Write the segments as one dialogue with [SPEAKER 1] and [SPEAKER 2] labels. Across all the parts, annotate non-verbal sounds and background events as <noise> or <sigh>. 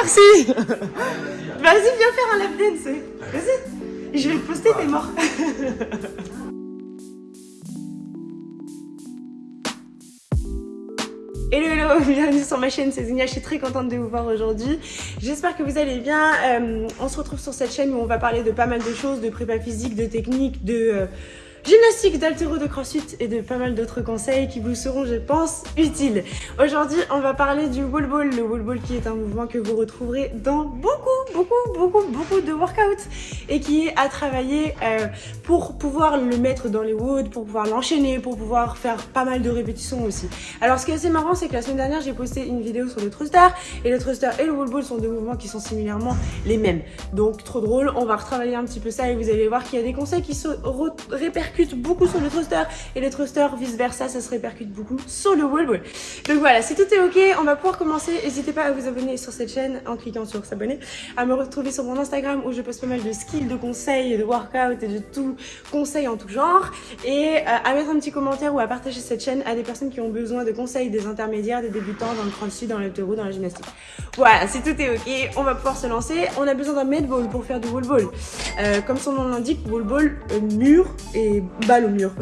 [SPEAKER 1] Merci. <laughs> Vas-y, viens faire un lap dance. Vas-y. Je vais le poster, t'es mort. <laughs> Hello hello, bienvenue sur ma chaîne, c'est Zenia, je suis très contente de vous voir aujourd'hui. J'espère que vous allez bien. Euh, on se retrouve sur cette chaîne où on va parler de pas mal de choses, de prépa physique, de technique, de... Euh, gymnastique, d'altéro, de crossfit et de pas mal d'autres conseils qui vous seront, je pense, utiles. Aujourd'hui, on va parler du wall ball. Le wall ball qui est un mouvement que vous retrouverez dans beaucoup, beaucoup, beaucoup, beaucoup de workouts et qui est à travailler euh, pour pouvoir le mettre dans les woods, pour pouvoir l'enchaîner, pour pouvoir faire pas mal de répétitions aussi. Alors, ce qui est assez marrant, c'est que la semaine dernière, j'ai posté une vidéo sur le thruster et le thruster et le wall ball sont deux mouvements qui sont similairement les mêmes. Donc, trop drôle. On va retravailler un petit peu ça et vous allez voir qu'il y a des conseils qui se répercutent beaucoup sur le thruster et le thruster vice versa ça se répercute beaucoup sur le wall ball donc voilà si tout est ok on va pouvoir commencer. N'hésitez pas à vous abonner sur cette chaîne en cliquant sur s'abonner à me retrouver sur mon Instagram où je poste pas mal de skills de conseils de workout et de tout conseils en tout genre. Et euh, à mettre un petit commentaire ou à partager cette chaîne à des personnes qui ont besoin de conseils des intermédiaires des débutants dans le crossfit dans l'altéro dans la gymnastique. Voilà si tout est ok on va pouvoir se lancer. On a besoin d'un med ball pour faire du wall ball. Euh, comme son nom l'indique wall ball euh, mur et balle au mur.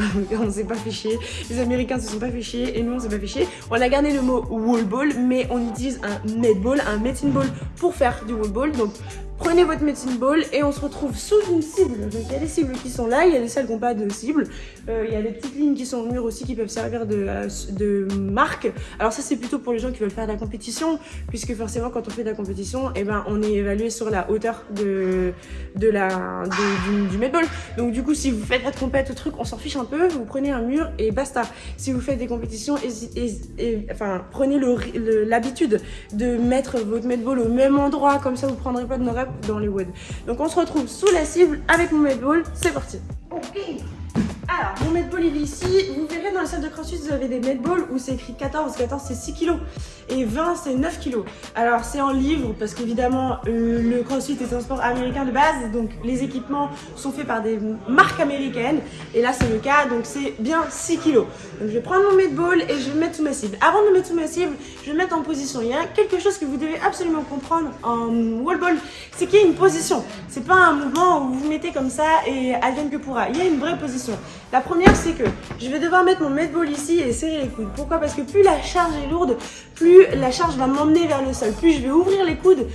[SPEAKER 1] on s'est pas fait chier. Les Américains se sont pas chier et nous on s'est pas fait chier. On a gardé le mot wall ball, mais on utilise un med ball, un medicine ball pour faire du wall ball. Donc Prenez votre medicine ball et on se retrouve sous une cible. Donc il y a des cibles qui sont là, il y a des celles qui n'ont pas de cible. Euh, il y a des petites lignes qui sont au mur aussi qui peuvent servir de, euh, de marque. Alors ça c'est plutôt pour les gens qui veulent faire de la compétition, puisque forcément quand on fait de la compétition, eh ben, on est évalué sur la hauteur de, de la, du, du medball. Donc du coup si vous faites votre compète, truc, on s'en fiche un peu, vous prenez un mur et basta. Si vous faites des compétitions, enfin, prenez l'habitude de mettre votre medball au même endroit, comme ça vous prendrez pas de nos dans les woods. Donc on se retrouve sous la cible avec mon medball, c'est parti. Medball il est ici. Vous verrez dans la salle de crossfit, vous avez des medballs où c'est écrit 14. 14 c'est 6 kg et 20 c'est 9 kg. Alors c'est en livre parce qu'évidemment euh, le crossfit est un sport américain de base. Donc les équipements sont faits par des marques américaines. Et là c'est le cas, donc c'est bien 6 kg. Donc je vais prendre mon medball et je vais mettre sous ma cible. Avant de mettre sous ma cible, je vais mettre en position. Il y a quelque chose que vous devez absolument comprendre en wall ball, c'est qu'il y a une position. C'est pas un mouvement où vous vous mettez comme ça et advienne que pourra. Il y a une vraie position. La première, c'est que je vais devoir mettre mon medball ici et serrer les coudes. Pourquoi? Parce que plus la charge est lourde, plus la charge va m'emmener vers le sol. Plus je vais ouvrir les coudes,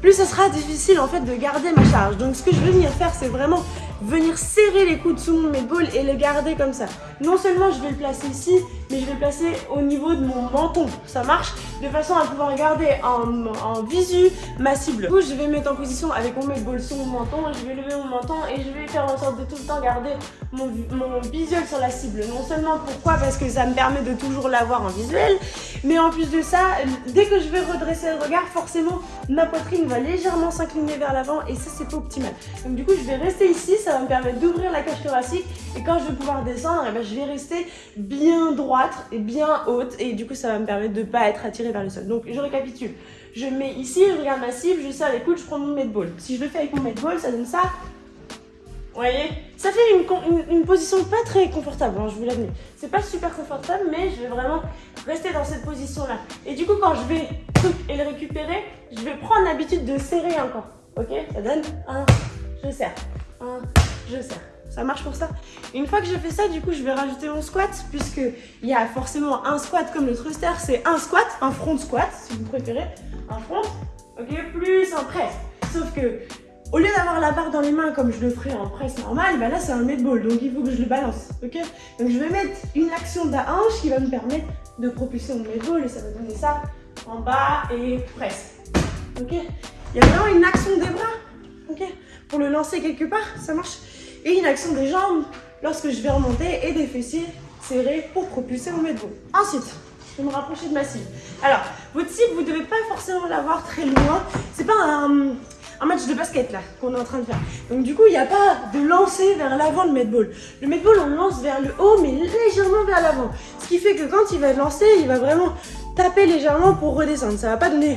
[SPEAKER 1] plus ce sera difficile en fait de garder ma charge. Donc ce que je vais venir faire, c'est vraiment venir serrer les coudes sous mon medball et les garder comme ça. Non seulement je vais le placer ici, mais je vais le placer au niveau de mon menton. Ça marche? De façon à pouvoir garder en, visu ma cible. Du coup, je vais mettre en position avec mon medball sous mon menton, je vais lever mon menton et je vais faire en sorte de tout le temps garder mon, mon visuel sur la cible. Non seulement pourquoi Parce que ça me permet de toujours l'avoir en visuel, mais en plus de ça, dès que je vais redresser le regard, forcément, ma poitrine va légèrement s'incliner vers l'avant et ça, c'est pas optimal. Donc du coup, je vais rester ici, ça va me permettre d'ouvrir la cage thoracique et quand je vais pouvoir descendre, eh ben, je vais rester bien droite et bien haute et du coup, ça va me permettre de ne pas être attirée vers le sol. Donc, je récapitule. Je mets ici, je regarde ma cible, je serre les coudes, je prends mon medball. Si je le fais avec mon medball, ça donne ça. Vous voyez? Ça fait une, position pas très confortable, hein, je vous l'admets. C'est pas super confortable, mais je vais vraiment rester dans cette position-là. Et du coup, quand je vais et le récupérer, je vais prendre l'habitude de serrer encore. Ok? Ça donne un, je serre. Un, je serre. Ça marche pour ça Une fois que j'ai fait ça, du coup, je vais rajouter mon squat, puisqu'il y a forcément un squat comme le thruster, c'est un squat, un front squat, si vous préférez. Un front, ok, plus un press. Sauf que au lieu d'avoir la barre dans les mains comme je le ferais en presse normal, bah là c'est un medball, donc il faut que je le balance, ok? Donc je vais mettre une action de hanche qui va me permettre de propulser mon medball et ça va donner ça en bas et presse, ok? Il y a vraiment une action des bras, ok? Pour le lancer quelque part, ça marche. Et une action des jambes lorsque je vais remonter et des fessiers serrés pour propulser mon medball. Ensuite, je vais me rapprocher de ma cible. Alors, votre cible, vous ne devez pas forcément l'avoir très loin. C'est pas un un match de basket là qu'on est en train de faire. Donc du coup, il n'y a pas de lancer vers l'avant le medball. Le medball, on lance vers le haut, mais légèrement vers l'avant. Ce qui fait que quand il va lancer, il va vraiment taper légèrement pour redescendre. Ça va pas donner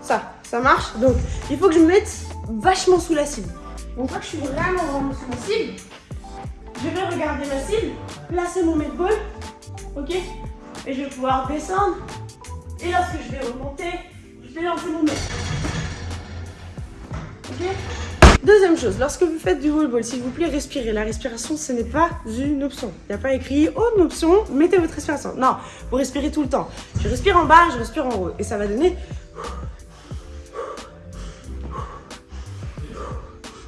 [SPEAKER 1] ça. Ça marche Donc, il faut que je me mette vachement sous la cible. Donc, quand je suis vraiment, vraiment sous ma cible, je vais regarder ma cible, placer mon medball, ok? Et je vais pouvoir descendre. Et lorsque je vais remonter, je vais lancer mon medball. Deuxième chose, lorsque vous faites du wall ball, s'il vous plaît, respirez. La respiration, ce n'est pas une option. Il n'y a pas écrit oh, une option, mettez votre respiration. Non, vous respirez tout le temps. Je respire en bas, je respire en haut. Et ça va donner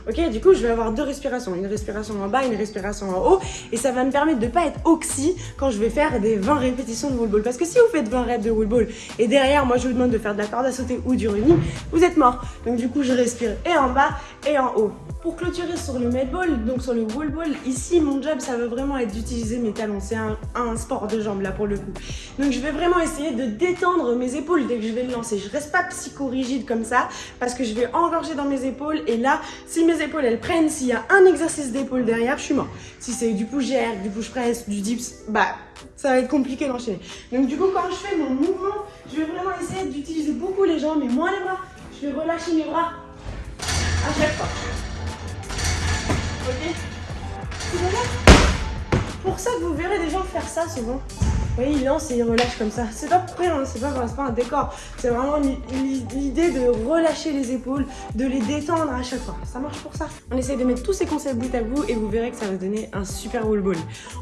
[SPEAKER 1] Ok, du coup, je vais avoir deux respirations. Une respiration en bas, une respiration en haut. Et ça va me permettre de ne pas être oxy quand je vais faire des 20 répétitions de wall ball. Parce que si vous faites 20 reps de wall ball et derrière, moi, je vous demande de faire de la corde à sauter ou du running, vous êtes mort. Donc, du coup, je respire et en bas et en haut. Pour clôturer sur le med ball, donc sur le wall ball, ici mon job ça va vraiment être d'utiliser mes talons. C'est un, sport de jambes là pour le coup. Donc je vais vraiment essayer de détendre mes épaules dès que je vais le lancer. Je reste pas psycho-rigide comme ça parce que je vais engorger dans mes épaules et là, si mes épaules elles prennent, s'il y a un exercice d'épaule derrière, je suis mort. Si c'est du jerk, du push press, du dips, bah ça va être compliqué d'enchaîner. Donc du coup quand je fais mon mouvement, je vais vraiment essayer d'utiliser beaucoup les jambes mais moins les bras. Je vais relâcher mes bras à chaque fois. Pour ça que vous verrez des gens faire ça souvent. Vous voyez, il lance et il relâche comme ça. C'est pas pour rien, c'est pas, pas un décor. C'est vraiment l'idée de relâcher les épaules, de les détendre à chaque fois. Ça marche pour ça. On essaye de mettre tous ces concepts bout à bout et vous verrez que ça va donner un super wall ball.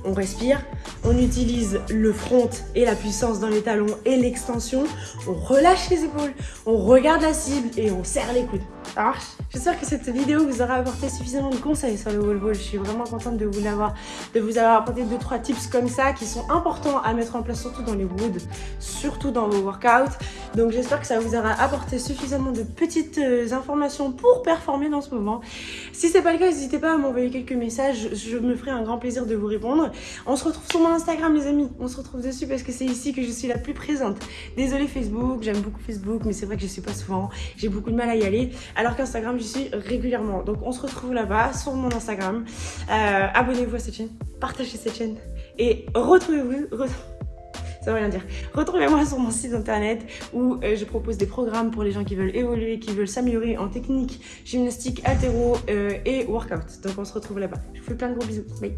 [SPEAKER 1] On respire, on utilise le front et la puissance dans les talons et l'extension. On relâche les épaules, on regarde la cible et on serre les coudes. Ça marche J'espère que cette vidéo vous aura apporté suffisamment de conseils sur le wall ball. Je suis vraiment contente de vous l'avoir, de vous avoir apporté 2-3 tips comme ça qui sont importants à mettre en place surtout dans les woods, surtout dans vos workouts. Donc j'espère que ça vous aura apporté suffisamment de petites euh, informations pour performer dans ce moment. Si c'est pas le cas, n'hésitez pas à m'envoyer quelques messages, je me ferai un grand plaisir de vous répondre. On se retrouve sur mon Instagram les amis, on se retrouve dessus parce que c'est ici que je suis la plus présente. Désolée Facebook, j'aime beaucoup Facebook mais c'est vrai que je suis pas souvent, j'ai beaucoup de mal à y aller alors qu'Instagram j'y suis régulièrement. Donc on se retrouve là-bas sur mon Instagram. Euh, abonnez-vous à cette chaîne, partagez cette chaîne et retrouvez-vous <laughs> ça veut rien dire. Retrouvez-moi sur mon site internet où euh, je propose des programmes pour les gens qui veulent évoluer, qui veulent s'améliorer en technique, gymnastique, altéro euh, et workout. Donc on se retrouve là-bas. Je vous fais plein de gros bisous. Bye